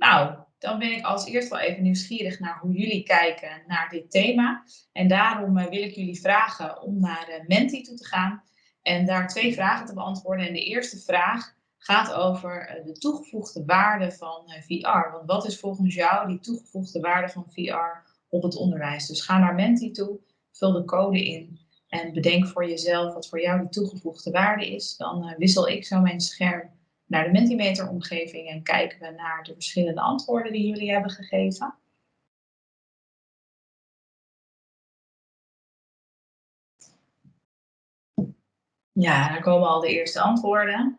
Nou, dan ben ik als eerst wel even nieuwsgierig naar hoe jullie kijken naar dit thema. En daarom wil ik jullie vragen om naar Menti toe te gaan en daar twee vragen te beantwoorden. En de eerste vraag gaat over de toegevoegde waarde van VR. Want wat is volgens jou die toegevoegde waarde van VR op het onderwijs? Dus ga naar Menti toe, vul de code in en bedenk voor jezelf wat voor jou de toegevoegde waarde is. Dan wissel ik zo mijn scherm naar de Mentimeter omgeving en kijken we naar de verschillende antwoorden die jullie hebben gegeven. Ja, daar komen al de eerste antwoorden.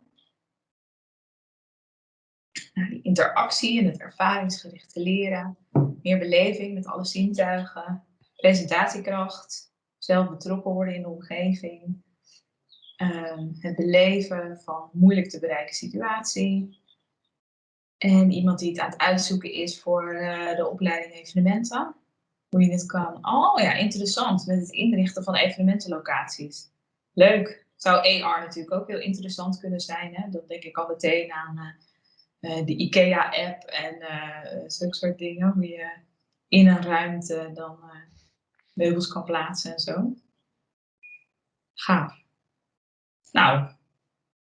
Interactie en het ervaringsgerichte leren, meer beleving met alle zintuigen, presentatiekracht, zelf betrokken worden in de omgeving. Ehm, het beleven van moeilijk te bereiken situatie. En iemand die het aan het uitzoeken is voor uh, de opleiding evenementen. Hoe je het kan. Oh ja, interessant. Met het inrichten van evenementenlocaties. Leuk. Zou AR natuurlijk ook heel interessant kunnen zijn. Hè? Dat denk ik al meteen aan uh, de IKEA-app en zulke soort dingen. Hoe je in een ruimte dan meubels kan plaatsen en zo. Gaaf. Nou,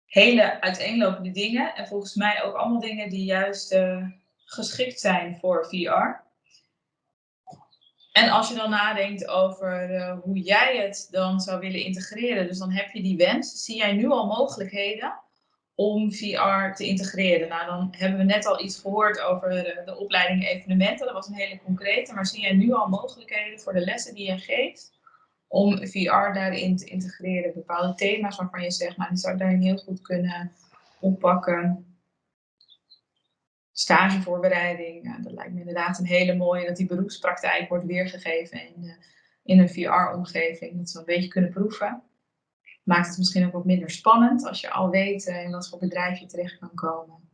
hele uiteenlopende dingen. En volgens mij ook allemaal dingen die juist uh, geschikt zijn voor VR. En als je dan nadenkt over uh, hoe jij het dan zou willen integreren, dus dan heb je die wens, zie jij nu al mogelijkheden om VR te integreren. Nou, dan hebben we net al iets gehoord over de, de opleiding evenementen. Dat was een hele concrete. Maar zie jij nu al mogelijkheden voor de lessen die je geeft om VR daarin te integreren? Bepaalde thema's waarvan je zegt, nou, die zou ik daarin heel goed kunnen oppakken. Stagevoorbereiding, ja, dat lijkt me inderdaad een hele mooie, dat die beroepspraktijk wordt weergegeven in, in een VR-omgeving. Dat we een beetje kunnen proeven maakt het misschien ook wat minder spannend als je al weet uh, in wat voor bedrijf je terecht kan komen.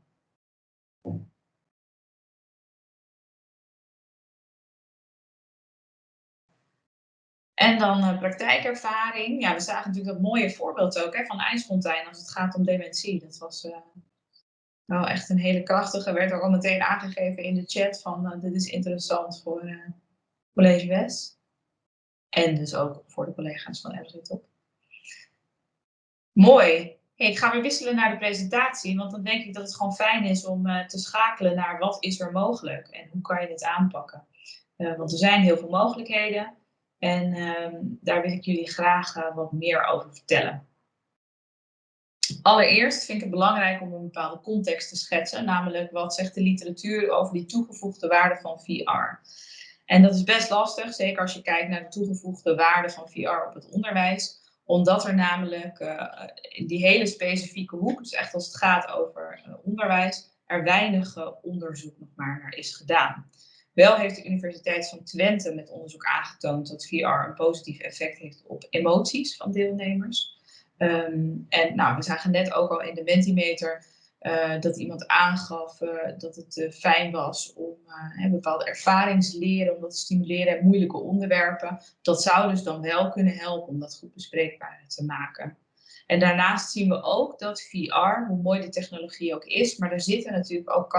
En dan uh, praktijkervaring. Ja, we zagen natuurlijk dat mooie voorbeeld ook hè, van IJsfontein als het gaat om dementie. Dat was uh, wel echt een hele krachtige. Werd ook al meteen aangegeven in de chat van dit is interessant voor College West. En dus ook voor de collega's van RZ Top. Mooi. ik ga weer wisselen naar de presentatie, want dan denk ik dat het gewoon fijn is om te schakelen naar wat is er mogelijk en hoe kan je dit aanpakken. Want er zijn heel veel mogelijkheden en uh, daar wil ik jullie graag uh, wat meer over vertellen. Allereerst vind ik het belangrijk om een bepaalde context te schetsen, namelijk wat zegt de literatuur over die toegevoegde waarde van VR. En dat is best lastig, zeker als je kijkt naar de toegevoegde waarde van VR op het onderwijs omdat er namelijk uh, die hele specifieke hoek, dus echt als het gaat over uh, onderwijs, er weinig onderzoek nog maar naar is gedaan. Wel heeft de Universiteit van Twente met onderzoek aangetoond dat VR een positief effect heeft op emoties van deelnemers. Um, en nou, we zagen net ook al in de Mentimeter uh, dat iemand aangaf uh, dat het uh, fijn was om bepaalde ervaringsleren, om dat te stimuleren en moeilijke onderwerpen. Dat zou dus dan wel kunnen helpen om dat goed bespreekbaar te maken. En daarnaast zien we ook dat VR, hoe mooi de technologie ook is, maar er zitten natuurlijk ook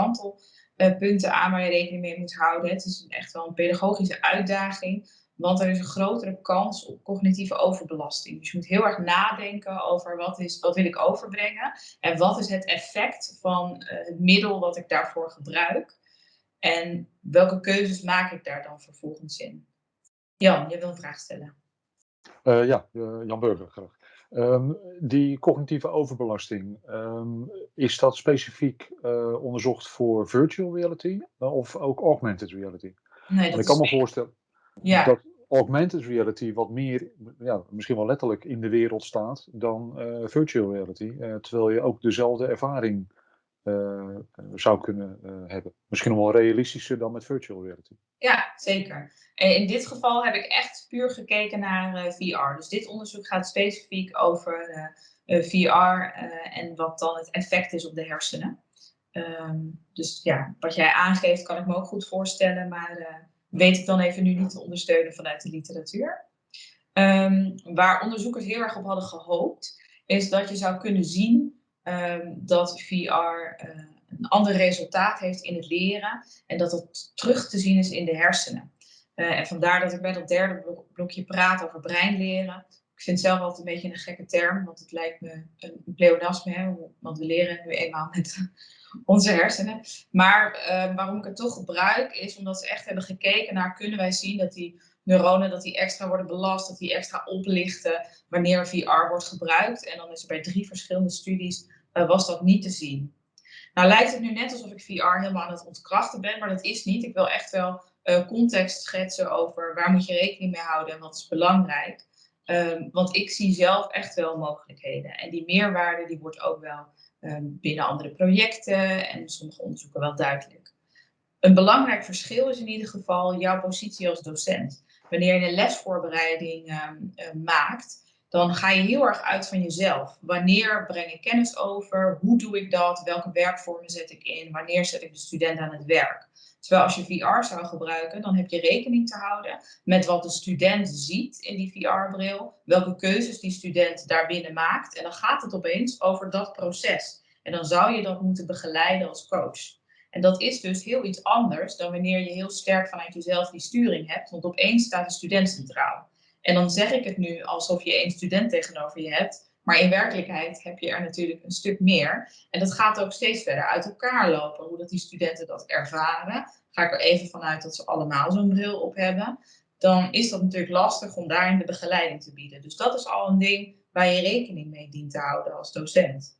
kantelpunten aan waar je rekening mee moet houden. Het is echt wel een pedagogische uitdaging want er is een grotere kans op cognitieve overbelasting. Dus je moet heel erg nadenken over wat, is, wat wil ik overbrengen en wat is het effect van uh, het middel wat ik daarvoor gebruik. En welke keuzes maak ik daar dan vervolgens in? Jan, je wil een vraag stellen. Uh, ja, Jan Burger graag. Um, die cognitieve overbelasting, um, is dat specifiek onderzocht voor virtual reality of ook augmented reality? Nee, dat ik kan me voorstellen ja. dat augmented reality wat meer, ja, misschien wel letterlijk in de wereld staat dan uh, virtual reality. Uh, terwijl je ook dezelfde ervaring uh, zou kunnen hebben. Misschien nog wel realistischer dan met virtual reality. Ja, zeker. In dit geval heb ik echt puur gekeken naar VR. Dus dit onderzoek gaat specifiek over VR en wat dan het effect is op de hersenen. Um, dus ja, wat jij aangeeft kan ik me ook goed voorstellen, maar weet ik dan even nu niet te ondersteunen vanuit de literatuur. Um, waar onderzoekers heel erg op hadden gehoopt, is dat je zou kunnen zien um, dat VR uh, een ander resultaat heeft in het leren en dat het terug te zien is in de hersenen. Uh, en vandaar dat ik bij dat derde blokje praat over breinleren. Ik vind het zelf altijd een beetje een gekke term, want het lijkt me een pleonasme, hè, want we leren nu eenmaal met onze hersenen. Maar uh, waarom ik het toch gebruik, is omdat ze echt hebben gekeken naar, kunnen wij zien dat die neuronen dat die extra worden belast, dat die extra oplichten wanneer VR wordt gebruikt. En dan is er bij drie verschillende studies, uh, was dat niet te zien. Nou lijkt het nu net alsof ik VR helemaal aan het ontkrachten ben, maar dat is niet. Ik wil echt wel uh, context schetsen over waar moet je rekening mee houden en wat is belangrijk. Um, want ik zie zelf echt wel mogelijkheden. En die meerwaarde die wordt ook wel um, binnen andere projecten en sommige onderzoeken wel duidelijk. Een belangrijk verschil is in ieder geval jouw positie als docent. Wanneer je een lesvoorbereiding um, uh, maakt, dan ga je heel erg uit van jezelf. Wanneer breng ik kennis over? Hoe doe ik dat? Welke werkvormen zet ik in? Wanneer zet ik de student aan het werk? Terwijl als je VR zou gebruiken, dan heb je rekening te houden met wat de student ziet in die VR-bril, welke keuzes die student daarbinnen maakt. En dan gaat het opeens over dat proces. En dan zou je dat moeten begeleiden als coach. En dat is dus heel iets anders dan wanneer je heel sterk vanuit jezelf die sturing hebt, want opeens staat de student centraal. En dan zeg ik het nu alsof je één student tegenover je hebt, maar in werkelijkheid heb je er natuurlijk een stuk meer. En dat gaat ook steeds verder uit elkaar lopen, hoe dat die studenten dat ervaren. Ga ik er even vanuit dat ze allemaal zo'n bril op hebben. Dan is dat natuurlijk lastig om daarin de begeleiding te bieden. Dus dat is al een ding waar je rekening mee dient te houden als docent.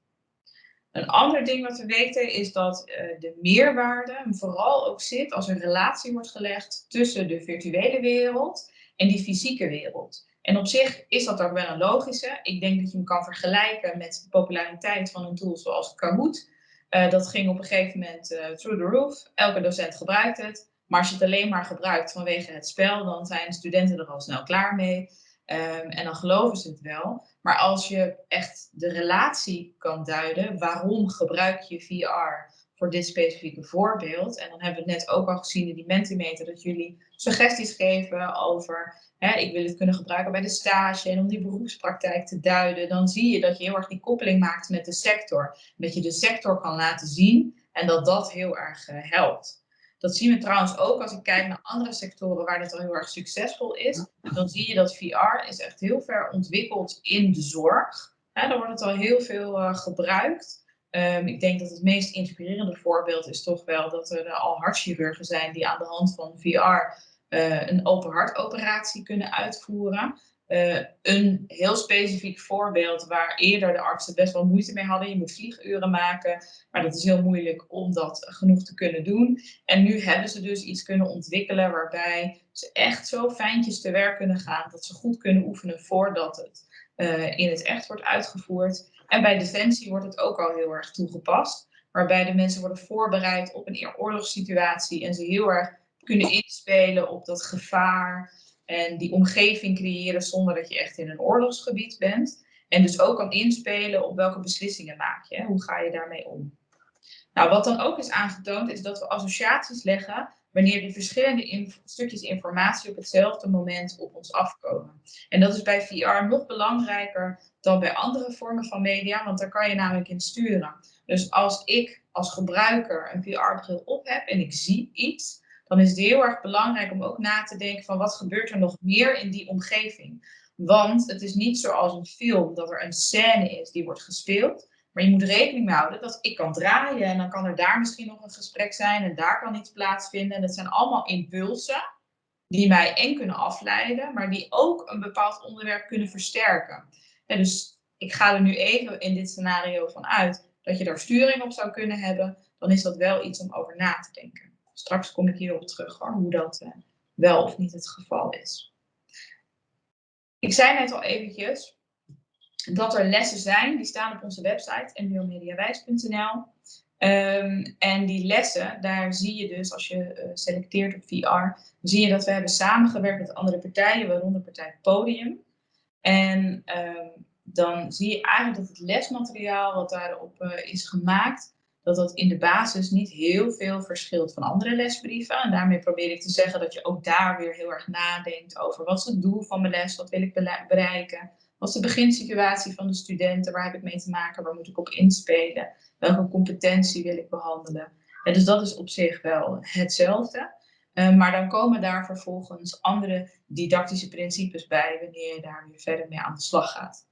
Een ander ding wat we weten is dat uh, de meerwaarde vooral ook zit als een relatie wordt gelegd tussen de virtuele wereld en die fysieke wereld. En op zich is dat ook wel een logische. Ik denk dat je hem kan vergelijken met de populariteit van een tool zoals Kahoot. Uh, dat ging op een gegeven moment uh, through the roof. Elke docent gebruikt het. Maar als je het alleen maar gebruikt vanwege het spel, dan zijn studenten er al snel klaar mee. Um, en dan geloven ze het wel. Maar als je echt de relatie kan duiden, waarom gebruik je VR voor dit specifieke voorbeeld? En dan hebben we net ook al gezien in die Mentimeter dat jullie suggesties geven over hè, ik wil het kunnen gebruiken bij de stage en om die beroepspraktijk te duiden, dan zie je dat je heel erg die koppeling maakt met de sector. Dat je de sector kan laten zien en dat dat heel erg uh, helpt. Dat zien we trouwens ook als ik kijk naar andere sectoren waar dit al heel erg succesvol is. Dan zie je dat VR is echt heel ver ontwikkeld in de zorg. Hè, daar wordt het al heel veel uh, gebruikt. Um, ik denk dat het meest inspirerende voorbeeld is toch wel dat er al hartchirurgen zijn die aan de hand van VR uh, een open hartoperatie kunnen uitvoeren. Uh, een heel specifiek voorbeeld waar eerder de artsen best wel moeite mee hadden. Je moet vlieguren maken, maar dat is heel moeilijk om dat genoeg te kunnen doen. En nu hebben ze dus iets kunnen ontwikkelen waarbij ze echt zo fijntjes te werk kunnen gaan dat ze goed kunnen oefenen voordat het in het echt wordt uitgevoerd. En bij Defensie wordt het ook al heel erg toegepast, waarbij de mensen worden voorbereid op een oorlogssituatie en ze heel erg kunnen inspelen op dat gevaar en die omgeving creëren zonder dat je echt in een oorlogsgebied bent. En dus ook kan inspelen op welke beslissingen maak je. Hoe ga je daarmee om? Nou, wat dan ook is aangetoond is dat we associaties leggen wanneer die verschillende stukjes informatie op hetzelfde moment op ons afkomen. En dat is bij VR nog belangrijker dan bij andere vormen van media, want daar kan je namelijk in sturen. Dus als ik als gebruiker een VR-bril op heb en ik zie iets, dan is het heel erg belangrijk om ook na te denken van wat gebeurt er nog meer in die omgeving. Want het is niet zoals een film dat er een scène is die wordt gespeeld. Maar je moet rekening mee houden dat ik kan draaien en dan kan er daar misschien nog een gesprek zijn en daar kan iets plaatsvinden. En dat zijn allemaal impulsen die mij en kunnen afleiden, maar die ook een bepaald onderwerp kunnen versterken. En dus ik ga er nu even in dit scenario van uit dat je daar sturing op zou kunnen hebben. Dan is dat wel iets om over na te denken. Straks kom ik hierop terug hoor, hoe dat uh, wel of niet het geval is. Ik zei net al eventjes dat er lessen zijn, die staan op onze website nbomediawijs.nl. Um, en die lessen, daar zie je dus, als je uh, selecteert op VR, zie je dat we hebben samengewerkt met andere partijen, waaronder partij Podium. En um, dan zie je eigenlijk dat het lesmateriaal wat daarop uh, is gemaakt, dat dat in de basis niet heel veel verschilt van andere lesbrieven. En daarmee probeer ik te zeggen dat je ook daar weer heel erg nadenkt over wat is het doel van mijn les, wat wil ik bereiken, Wat is de beginsituatie van de studenten? Waar heb ik mee te maken? Waar moet ik op inspelen? Welke competentie wil ik behandelen? En dus dat is op zich wel hetzelfde. Uh, maar dan komen daar vervolgens andere didactische principes bij wanneer je daar weer verder mee aan de slag gaat.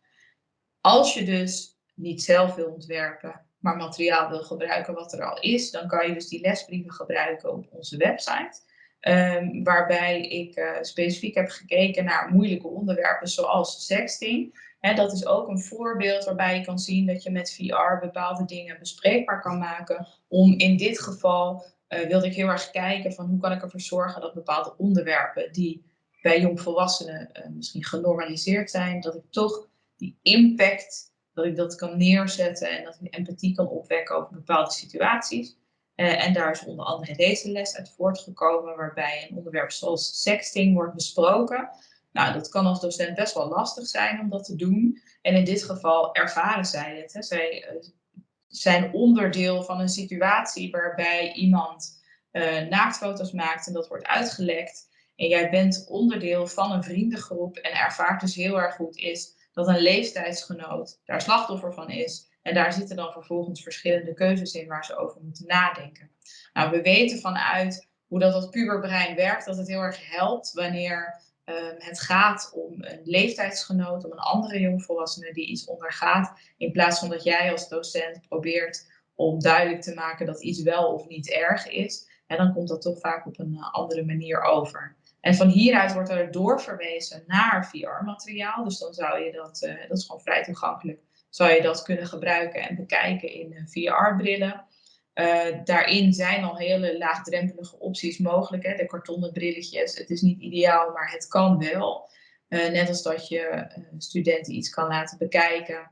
Als je dus niet zelf wil ontwerpen, maar materiaal wil gebruiken wat er al is, dan kan je dus die lesbrieven gebruiken op onze website. Um, waarbij ik uh, specifiek heb gekeken naar moeilijke onderwerpen zoals sexting. Dat is ook een voorbeeld waarbij je kan zien dat je met VR bepaalde dingen bespreekbaar kan maken. Om in dit geval uh, wilde ik heel erg kijken van hoe kan ik ervoor zorgen dat bepaalde onderwerpen die bij jongvolwassenen uh, misschien genormaliseerd zijn, dat ik toch die impact, dat ik dat kan neerzetten en dat ik empathie kan opwekken over bepaalde situaties. Uh, en daar is onder andere deze les uit voortgekomen, waarbij een onderwerp zoals sexting wordt besproken. Nou, dat kan als docent best wel lastig zijn om dat te doen. En in dit geval ervaren zij het. Hè. Zij uh, zijn onderdeel van een situatie waarbij iemand uh, naaktfoto's maakt en dat wordt uitgelekt. En jij bent onderdeel van een vriendengroep en ervaart dus heel erg goed is dat een leeftijdsgenoot daar slachtoffer van is. En daar zitten dan vervolgens verschillende keuzes in waar ze over moeten nadenken. Nou, we weten vanuit hoe dat, dat puberbrein werkt, dat het heel erg helpt wanneer um, het gaat om een leeftijdsgenoot, om een andere jongvolwassene die iets ondergaat, in plaats van dat jij als docent probeert om duidelijk te maken dat iets wel of niet erg is. En dan komt dat toch vaak op een uh, andere manier over. En van hieruit wordt er doorverwezen naar VR-materiaal. Dus dan zou je dat, uh, dat is gewoon vrij toegankelijk, zou je dat kunnen gebruiken en bekijken in uh, VR-brillen. Uh, daarin zijn al hele laagdrempelige opties mogelijk. Hè? De kartonnen brilletjes, het is niet ideaal, maar het kan wel. Uh, net als dat je studenten iets kan laten bekijken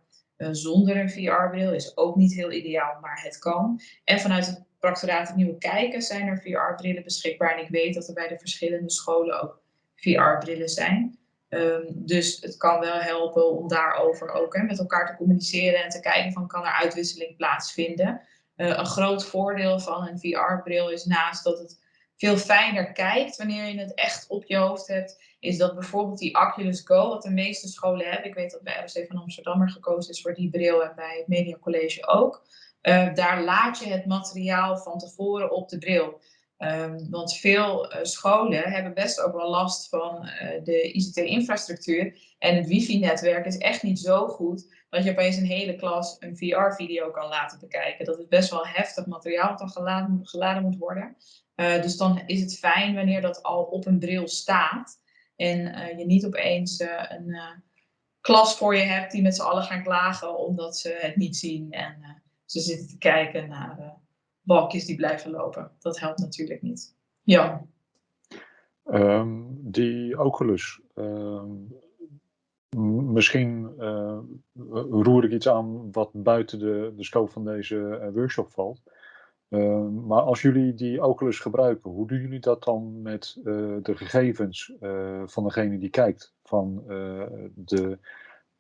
zonder een VR-bril, is ook niet heel ideaal, maar het kan. En vanuit het Proctoraat het Nieuwe Kijken zijn er VR-brillen beschikbaar. En ik weet dat er bij de verschillende scholen ook VR-brillen zijn. Um, dus het kan wel helpen om daarover ook hè, met elkaar te communiceren en te kijken van kan er uitwisseling plaatsvinden. Uh, een groot voordeel van een VR-bril is naast dat het veel fijner kijkt wanneer je het echt op je hoofd hebt, is dat bijvoorbeeld die Oculus Go, wat de meeste scholen hebben, ik weet dat bij RC van Amsterdam er gekozen is voor die bril en bij het Media College ook, uh, daar laat je het materiaal van tevoren op de bril. Um, want veel uh, scholen hebben best ook wel last van uh, de ICT-infrastructuur. En het wifi-netwerk is echt niet zo goed dat je opeens een hele klas een VR-video kan laten bekijken. Dat is best wel heftig materiaal wat dan geladen, geladen moet worden. Uh, dus dan is het fijn wanneer dat al op een bril staat. En je niet opeens een klas voor je hebt die met z'n allen gaan klagen omdat ze het niet zien. En ze zitten te kijken naar balkjes die blijven lopen. Dat helpt natuurlijk niet. Ja. Um, die Oculus. Um, misschien uh, roer ik iets aan wat buiten de, de scope van deze uh, workshop valt. Uh, maar als jullie die Oculus gebruiken, hoe doen jullie dat dan met uh, de gegevens van degene die kijkt? Van de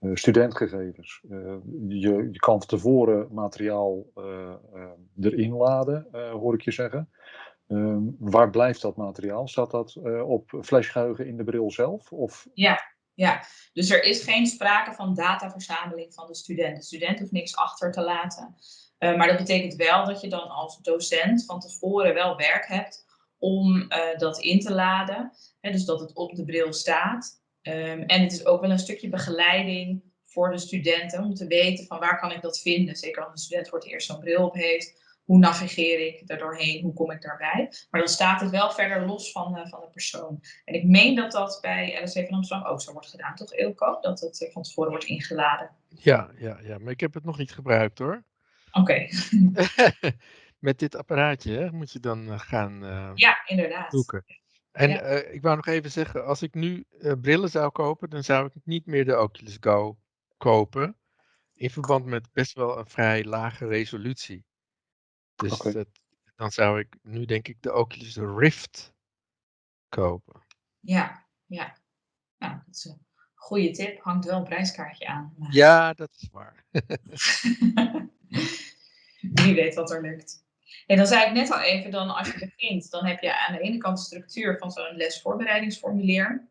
studentgegevens. Uh, je, je kan van tevoren materiaal uh, erin laden, hoor ik je zeggen. Ehm, waar blijft dat materiaal? Staat dat op flashgeheugen in de bril zelf? Of? Ja, ja, dus er is geen sprake van dataverzameling van de student. De student hoeft niks achter te laten. maar dat betekent wel dat je dan als docent van tevoren wel werk hebt om dat in te laden. Hè, dus dat het op de bril staat. Um, en het is ook wel een stukje begeleiding voor de studenten om te weten van waar kan ik dat vinden. Zeker als een student voor het eerst zo'n bril op heeft. Hoe navigeer ik er doorheen? Hoe kom ik daarbij? Maar dan staat het wel verder los van, uh, van de persoon. En ik meen dat dat bij LSC van Amsterdam ook zo wordt gedaan, toch Ilko? Dat het uh, van tevoren wordt ingeladen. Ja, ja, ja, maar ik heb het nog niet gebruikt hoor. Oké. Okay. Met dit apparaatje hè, moet je dan uh, gaan ja, inderdaad. zoeken. En ja. uh, ik wou nog even zeggen, als ik nu uh, brillen zou kopen, dan zou ik niet meer de Oculus Go kopen. In verband met best wel een vrij lage resolutie. Dus okay. dat, dan zou ik nu denk ik de Oculus Rift kopen. Ja, ja. Nou, dat is een goede tip. Hangt wel een prijskaartje aan. Maar... Ja, dat is waar. Wie weet wat er lukt. En dan zei ik net al even, dan als je begint, dan heb je aan de ene kant de structuur van zo'n lesvoorbereidingsformulier.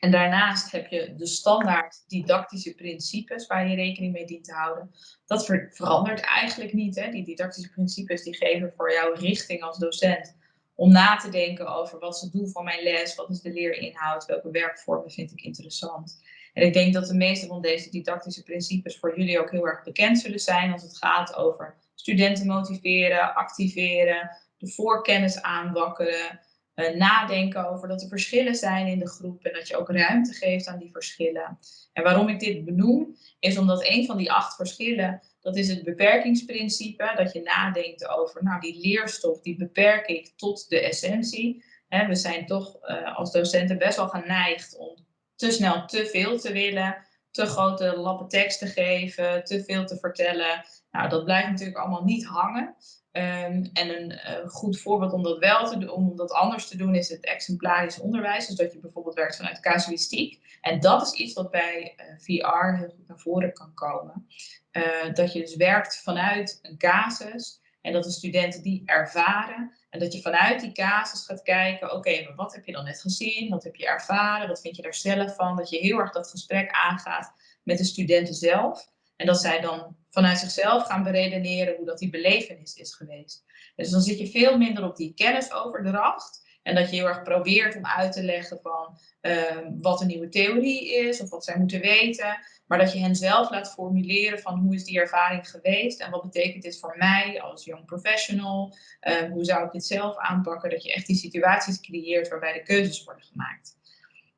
En daarnaast heb je de standaard didactische principes waar je rekening mee dient te houden. Dat verandert eigenlijk niet. Hè? Die didactische principes die geven voor jou richting als docent om na te denken over wat is het doel van mijn les, wat is de leerinhoud, welke werkvormen vind ik interessant. En ik denk dat de meeste van deze didactische principes voor jullie ook heel erg bekend zullen zijn als het gaat over studenten motiveren, activeren, de voorkennis aanwakkeren, uh, nadenken over dat er verschillen zijn in de groep en dat je ook ruimte geeft aan die verschillen. En waarom ik dit benoem, is omdat een van die acht verschillen, dat is het beperkingsprincipe, dat je nadenkt over, nou die leerstof, die beperk ik tot de essentie. we zijn toch uh, als docenten best wel geneigd om te snel te veel te willen, te grote lappen tekst te geven, te veel te vertellen. Nou, dat blijft natuurlijk allemaal niet hangen. Um, en een uh, goed voorbeeld om dat wel te doen, om dat anders te doen, is het exemplarisch onderwijs. Dus dat je bijvoorbeeld werkt vanuit casuïstiek. En dat is iets wat bij uh, VR heel goed naar voren kan komen. Uh, dat je dus werkt vanuit een casus en dat de studenten die ervaren. En dat je vanuit die casus gaat kijken, oké, maar wat heb je dan net gezien? Wat heb je ervaren? Wat vind je daar zelf van? Dat je heel erg dat gesprek aangaat met de studenten zelf. En dat zij dan vanuit zichzelf gaan beredeneren hoe dat die belevenis is geweest. Dus dan zit je veel minder op die kennisoverdracht. En dat je heel erg probeert om uit te leggen van uh, wat een nieuwe theorie is of wat zij moeten weten. Maar dat je hen zelf laat formuleren van hoe is die ervaring geweest en wat betekent dit voor mij als young professional. Uh, hoe zou ik dit zelf aanpakken? Dat je echt die situaties creëert waarbij de keuzes worden gemaakt.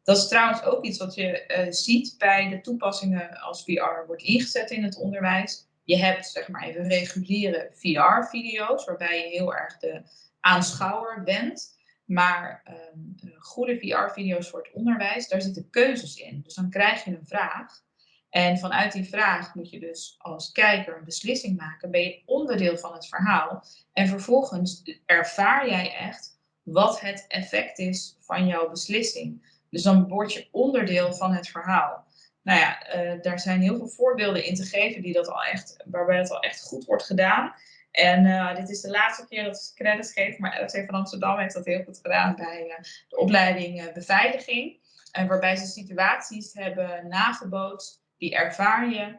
Dat is trouwens ook iets wat je uh, ziet bij de toepassingen als VR wordt ingezet in het onderwijs. Je hebt zeg maar even reguliere VR-video's waarbij je heel erg de aanschouwer bent. Maar um, goede VR-video's voor het onderwijs, daar zitten keuzes in. Dus dan krijg je een vraag. En vanuit die vraag moet je dus als kijker een beslissing maken. Ben je onderdeel van het verhaal. En vervolgens ervaar jij echt wat het effect is van jouw beslissing. Dus dan word je onderdeel van het verhaal. Nou ja, uh, daar zijn heel veel voorbeelden in te geven die dat al echt, waarbij dat al echt goed wordt gedaan. En uh, dit is de laatste keer dat ik credits geef, maar ROC van Amsterdam heeft dat heel goed gedaan bij uh, de opleiding beveiliging. waarbij ze situaties hebben nagebootst, die ervaar je.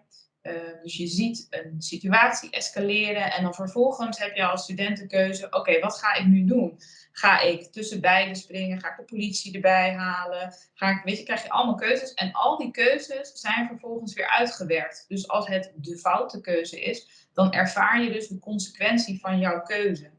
Dus je ziet een situatie escaleren en dan vervolgens heb je als student de keuze, oké, wat ga ik nu doen? Ga ik tussen beiden springen? Ga ik de politie erbij halen? Ga ik, weet je, krijg je allemaal keuzes. En al die keuzes zijn vervolgens weer uitgewerkt. Dus als het de foute keuze is, dan ervaar je dus de consequentie van jouw keuze.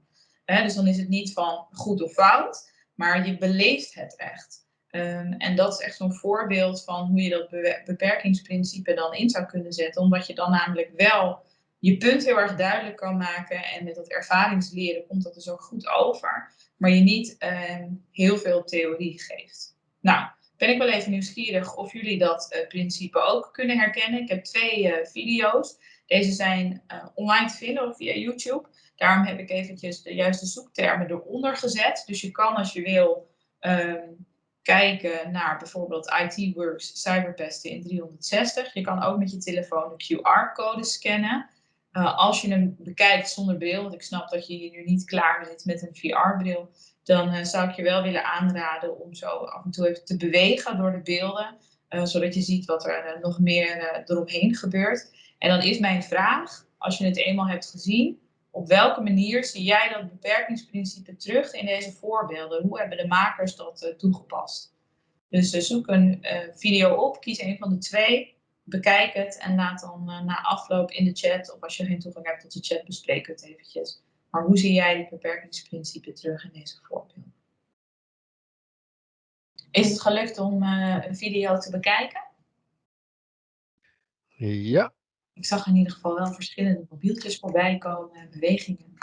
dus dan is het niet van goed of fout, maar je beleeft het echt. Um, en dat is echt zo'n voorbeeld van hoe je dat beperkingsprincipe dan in zou kunnen zetten. Omdat je dan namelijk wel je punt heel erg duidelijk kan maken. En met dat ervaringsleren komt dat dus ook goed over. Maar je niet uh, heel veel theorie geeft. Nou, ben ik wel even nieuwsgierig of jullie dat uh, principe ook kunnen herkennen. Ik heb twee uh, video's. Deze zijn uh, online te vinden via YouTube. Daarom heb ik eventjes de juiste zoektermen eronder gezet. Dus je kan als je wil um, kijken naar bijvoorbeeld IT Works cyberpesten in 360. Je kan ook met je telefoon de QR-code scannen. Uh, als je hem bekijkt zonder bril, want ik snap dat je hier nu niet klaar zit met een VR-bril, dan uh, zou ik je wel willen aanraden om zo af en toe even te bewegen door de beelden, uh, zodat je ziet wat er nog meer eromheen gebeurt. En dan is mijn vraag, als je het eenmaal hebt gezien, op welke manier zie jij dat beperkingsprincipe terug in deze voorbeelden? Hoe hebben de makers dat toegepast? Dus zoek een video op, kies een van de twee bekijk het en laat dan na afloop in de chat, of als je geen toegang hebt tot de chat, bespreek het eventjes. Maar hoe zie jij dit beperkingsprincipe terug in deze voorbeelden? Is het gelukt om een video te bekijken? Ja. Ik zag in ieder geval wel verschillende mobieltjes voorbij komen en bewegingen.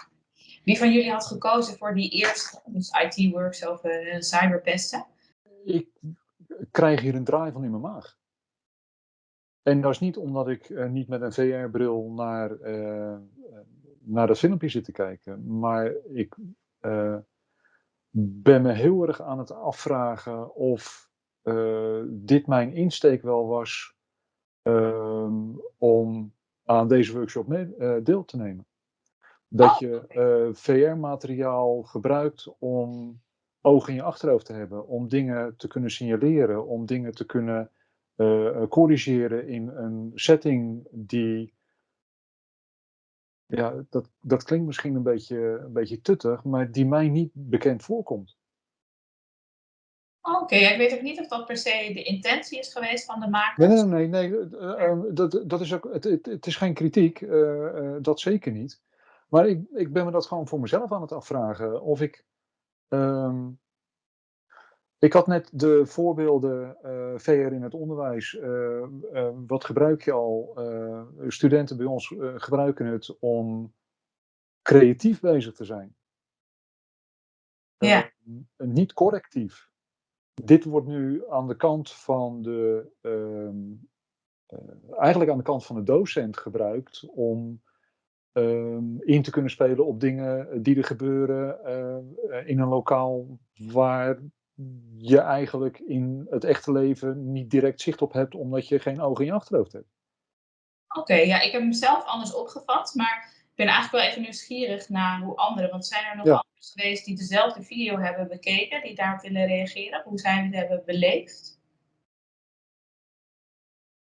Wie van jullie had gekozen voor die eerste, dus IT-works over uh, cyberpesten? Ik krijg hier een draai van in mijn maag. En dat is niet omdat ik uh, niet met een VR-bril naar, uh, naar dat filmpje zit te kijken. Maar ik ben me heel erg aan het afvragen of dit mijn insteek wel was ehm, om aan deze workshop mee, deel te nemen. Dat je VR-materiaal gebruikt om oog in je achterhoofd te hebben, om dingen te kunnen signaleren, om dingen te kunnen uh, corrigeren in een setting die. Ja, dat, dat klinkt misschien een beetje, een beetje tuttig, maar die mij niet bekend voorkomt. Oké, ik weet ook niet of dat per se de intentie is geweest van de makers. Nee, nee, nee, nee uh, dat, dat is ook, het, het, is geen kritiek, uh, dat zeker niet. Maar ik, ik ben me dat gewoon voor mezelf aan het afvragen. Of ik. Um, ik had net de voorbeelden uh, eh, VR in het onderwijs. Uh, wat gebruik je al? studenten bij ons gebruiken het om creatief bezig te zijn. Ja. niet correctief. Dit wordt nu aan de kant van de. Ehm, eigenlijk aan de kant van de docent gebruikt om um, in te kunnen spelen op dingen die er gebeuren uh, in een lokaal waar je eigenlijk in het echte leven niet direct zicht op hebt, omdat je geen ogen in je achterhoofd hebt. Oké, ja, ik heb hem zelf anders opgevat, maar ben eigenlijk wel even nieuwsgierig naar hoe anderen, want zijn er nog ja. anderen geweest die dezelfde video hebben bekeken, die daarop willen reageren? Hoe zij het hebben beleefd?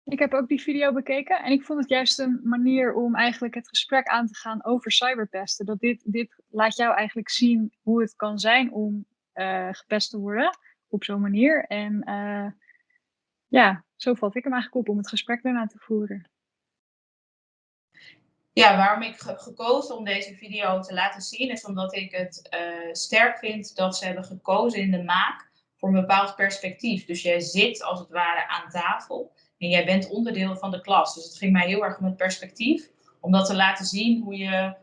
Ik heb ook die video bekeken en ik vond het juist een manier om eigenlijk het gesprek aan te gaan over cyberpesten. Dat dit, dit laat jou eigenlijk zien hoe het kan zijn om uh, gepest te worden op zo'n manier. En uh, ja, zo valt ik hem eigenlijk op om het gesprek daarna te voeren. Ja, waarom ik heb gekozen om deze video te laten zien is omdat ik het uh, sterk vind dat ze hebben gekozen in de maak voor een bepaald perspectief. Dus jij zit als het ware aan tafel en jij bent onderdeel van de klas. Dus het ging mij heel erg om het perspectief. Om dat te laten zien hoe je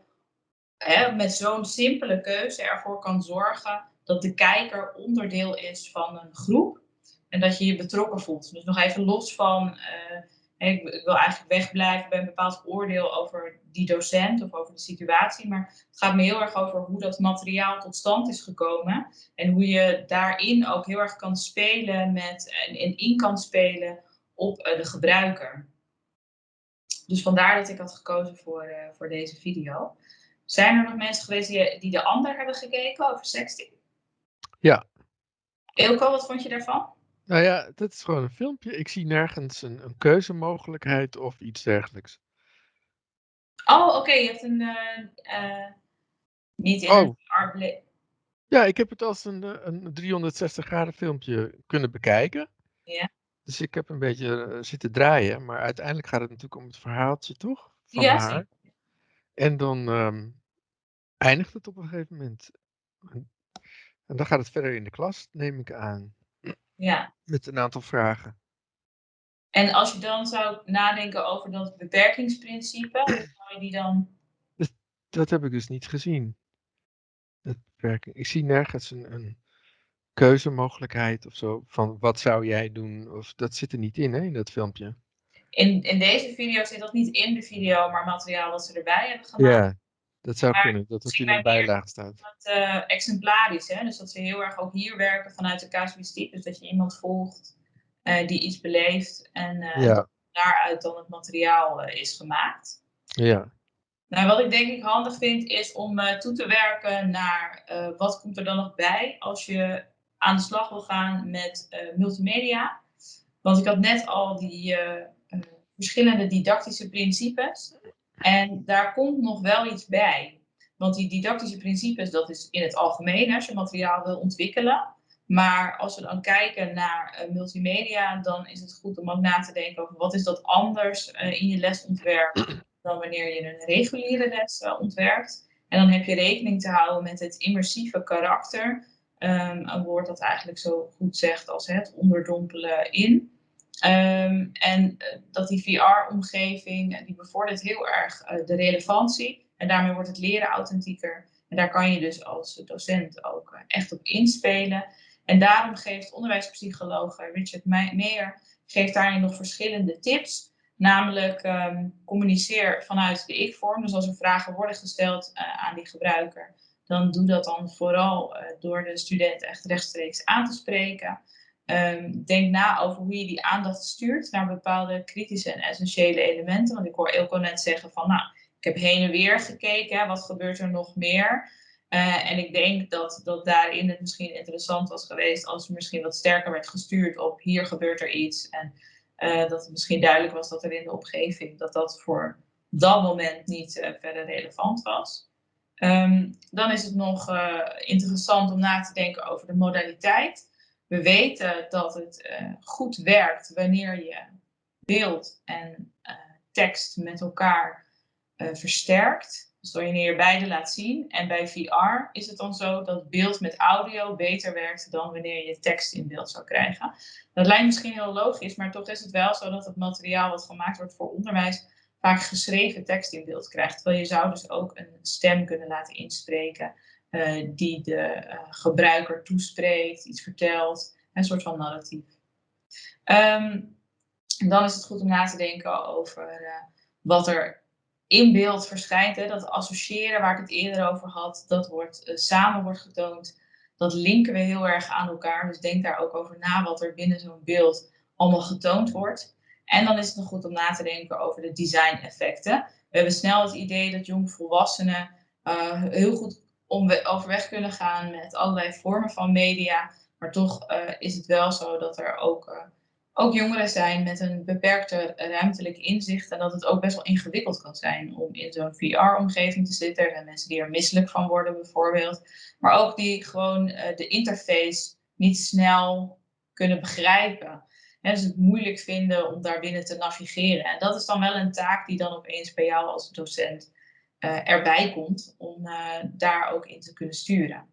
hè, met zo'n simpele keuze ervoor kan zorgen dat de kijker onderdeel is van een groep. En dat je je betrokken voelt. Dus nog even los van, uh, ik, wil eigenlijk wegblijven bij een bepaald oordeel over die docent of over de situatie. Maar het gaat me heel erg over hoe dat materiaal tot stand is gekomen. En hoe je daarin ook heel erg kan spelen met en in kan spelen op eh, de gebruiker. Dus vandaar dat ik had gekozen voor, eh, voor deze video. Zijn er nog mensen geweest die, die de ander hebben gekeken over sexting? Ja. Eelco, wat vond je daarvan? Nou ja, dat is gewoon een filmpje. Ik zie nergens een, een keuzemogelijkheid of iets dergelijks. Oh, oké. Je hebt een... Uh, niet in oh. een Ja, ik heb het als een, een 360 graden filmpje kunnen bekijken. Ja. Dus ik heb een beetje zitten draaien, maar uiteindelijk gaat het natuurlijk om het verhaaltje, toch? Van ja, haar. En dan um, eindigt het op een gegeven moment. En, en, dan gaat het verder in de klas, neem ik aan. Ja. Met een aantal vragen. En als je dan zou nadenken over dat beperkingsprincipe, hoe zou je die dan. Dat, dat heb ik dus niet gezien. Dat beperking. Ik zie nergens een, een keuzemogelijkheid of zo. Van wat zou jij doen? Of dat zit er niet in, hè, in dat filmpje. In, in deze video zit dat niet in de video, maar materiaal dat ze erbij hebben gemaakt. Ja, dat zou kunnen, dat het in een bijlage staat. Dat, uh, exemplarisch, hè? dus dat ze heel erg ook hier werken vanuit de casuïstiek. Dus dat je iemand volgt uh, die iets beleeft en uh, daaruit dan het materiaal is gemaakt. Ja. Nou, wat ik denk ik handig vind is om toe te werken naar wat komt er dan nog bij als je aan de slag wil gaan met multimedia. Want ik had net al die verschillende didactische principes. En daar komt nog wel iets bij. Want die didactische principes, dat is in het algemeen als je materiaal wil ontwikkelen. Maar als we dan kijken naar uh, multimedia, dan is het goed om ook na te denken over wat is dat anders uh, in je lesontwerp dan wanneer je een reguliere les uh, ontwerpt. En dan heb je rekening te houden met het immersieve karakter Um, een woord dat eigenlijk zo goed zegt als het onderdompelen in. Um, en uh, dat die VR-omgeving, uh, die bevordert heel erg uh, de relevantie. En daarmee wordt het leren authentieker. En daar kan je dus als docent ook echt op inspelen. En daarom geeft onderwijspsycholoog Richard Meijer geeft daarin nog verschillende tips. Namelijk um, communiceer vanuit de ik-vorm. Dus als er vragen worden gesteld aan die gebruiker, dan doe dat dan vooral door de student echt rechtstreeks aan te spreken. Um, denk na over hoe je die aandacht stuurt naar bepaalde kritische en essentiële elementen. Want ik hoor Elko net zeggen van, nou, ik heb heen en weer gekeken, wat gebeurt er nog meer? en ik denk dat, dat daarin het misschien interessant was geweest als er misschien wat sterker werd gestuurd op hier gebeurt er iets. En dat het misschien duidelijk was dat er in de omgeving dat dat voor dat moment niet verder relevant was. Ehm, dan is het nog interessant om na te denken over de modaliteit. We weten dat het goed werkt wanneer je beeld en tekst met elkaar uh, versterkt. Dus wanneer je beide laat zien. En bij VR is het dan zo dat beeld met audio beter werkt dan wanneer je tekst in beeld zou krijgen. Dat lijkt misschien heel logisch, maar toch is het wel zo dat het materiaal wat gemaakt wordt voor onderwijs vaak geschreven tekst in beeld krijgt. Terwijl je zou dus ook een stem kunnen laten inspreken uh, die de uh, gebruiker toespreekt, iets vertelt, een soort van narratief. Um, dan is het goed om na te denken over uh, wat er in beeld verschijnt. Hè, dat associëren waar ik het eerder over had, dat wordt samen wordt getoond. Dat linken we heel erg aan elkaar. Dus denk daar ook over na wat er binnen zo'n beeld allemaal getoond wordt. En dan is het nog goed om na te denken over de design effecten. We hebben snel het idee dat jongvolwassenen uh, heel goed om overweg kunnen gaan met allerlei vormen van media. Maar toch uh, is het wel zo dat er ook uh, ook jongeren zijn met een beperkte ruimtelijk inzicht en dat het ook best wel ingewikkeld kan zijn om in zo'n VR-omgeving te zitten. Er zijn mensen die er misselijk van worden bijvoorbeeld, maar ook die gewoon uh, de interface niet snel kunnen begrijpen. He, dus het moeilijk vinden om daar binnen te navigeren. En dat is dan wel een taak die dan opeens bij jou als docent erbij komt om uh, daar ook in te kunnen sturen.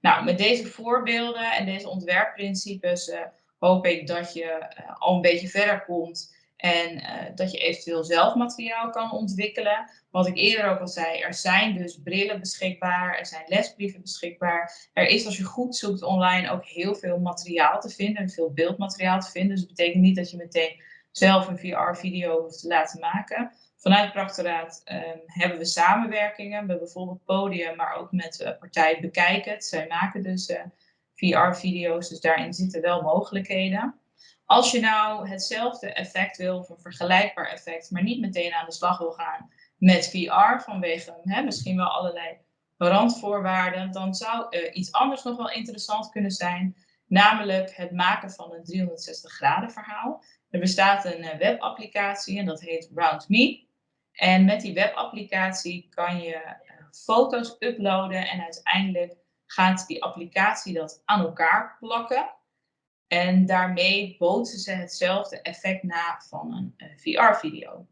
Nou, met deze voorbeelden en deze ontwerpprincipes hoop ik dat je al een beetje verder komt en dat je eventueel zelf materiaal kan ontwikkelen. Wat ik eerder ook al zei, er zijn dus brillen beschikbaar, er zijn lesbrieven beschikbaar. Er is als je goed zoekt online ook heel veel materiaal te vinden, veel beeldmateriaal te vinden. Dus het betekent niet dat je meteen zelf een VR-video hoeft te laten maken. Vanuit het um, hebben we samenwerkingen met bijvoorbeeld Podium, maar ook met uh, partij Bekijk het. Zij maken dus uh, VR-video's, dus daarin zitten wel mogelijkheden. Als je nou hetzelfde effect wil, of een vergelijkbaar effect, maar niet meteen aan de slag wil gaan met VR vanwege hè, misschien wel allerlei randvoorwaarden, dan zou uh, iets anders nog wel interessant kunnen zijn, namelijk het maken van een 360 graden verhaal. Er bestaat een webapplicatie en dat heet RoundMe. En met die webapplicatie kan je uh, foto's uploaden en uiteindelijk gaat die applicatie dat aan elkaar plakken. En daarmee bootsen ze hetzelfde effect na van een, een VR-video.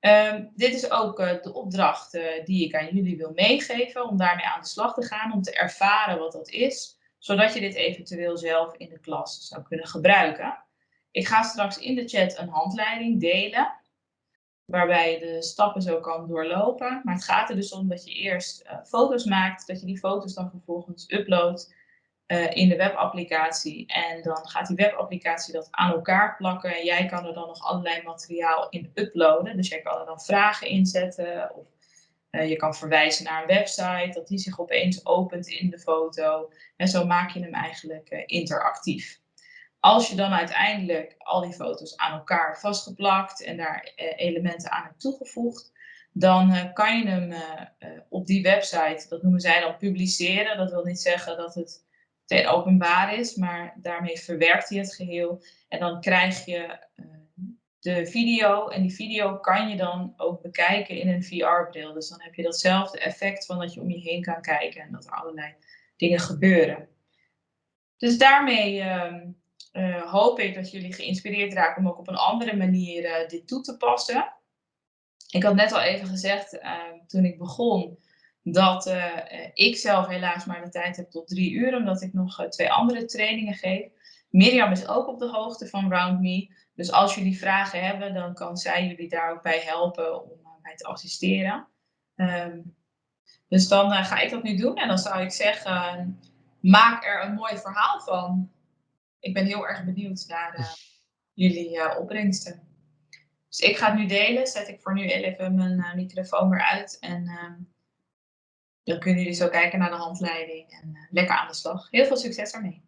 Um, dit is ook uh, de opdracht die ik aan jullie wil meegeven om daarmee aan de slag te gaan, om te ervaren wat dat is, zodat je dit eventueel zelf in de klas zou kunnen gebruiken. Ik ga straks in de chat een handleiding delen waarbij je de stappen zo kan doorlopen. Maar het gaat er dus om dat je eerst uh, foto's maakt, dat je die foto's dan vervolgens uploadt uh, in de webapplicatie. En dan gaat die webapplicatie dat aan elkaar plakken. En jij kan er dan nog allerlei materiaal in uploaden. Dus jij kan er dan vragen inzetten of uh, je kan verwijzen naar een website, dat die zich opeens opent in de foto. En zo maak je hem eigenlijk interactief. Als je dan uiteindelijk al die foto's aan elkaar vastgeplakt en daar eh, elementen aan hebt toegevoegd, dan uh, kan je hem uh, op die website, dat noemen zij dan publiceren. Dat wil niet zeggen dat het meteen openbaar is, maar daarmee verwerkt hij het geheel. En dan krijg je de video en die video kan je dan ook bekijken in een VR-bril. Dus dan heb je datzelfde effect van dat je om je heen kan kijken en dat er allerlei dingen gebeuren. Dus daarmee ehm, uh, hoop ik dat jullie geïnspireerd raken om ook op een andere manier uh, dit toe te passen. Ik had net al even gezegd uh, toen ik begon dat ik zelf helaas maar de tijd heb tot drie uur, omdat ik nog twee andere trainingen geef. Mirjam is ook op de hoogte van RoundMe. Dus als jullie vragen hebben, dan kan zij jullie daar ook bij helpen om mij te assisteren. Um, dus dan ga ik dat nu doen en dan zou ik zeggen, maak er een mooi verhaal van ik ben heel erg benieuwd naar uh, jullie uh, opbrengsten. Dus ik ga het nu delen. Zet ik voor nu even mijn uh, microfoon weer uit. En ehm, dan kunnen jullie zo kijken naar de handleiding. En lekker aan de slag. Heel veel succes ermee.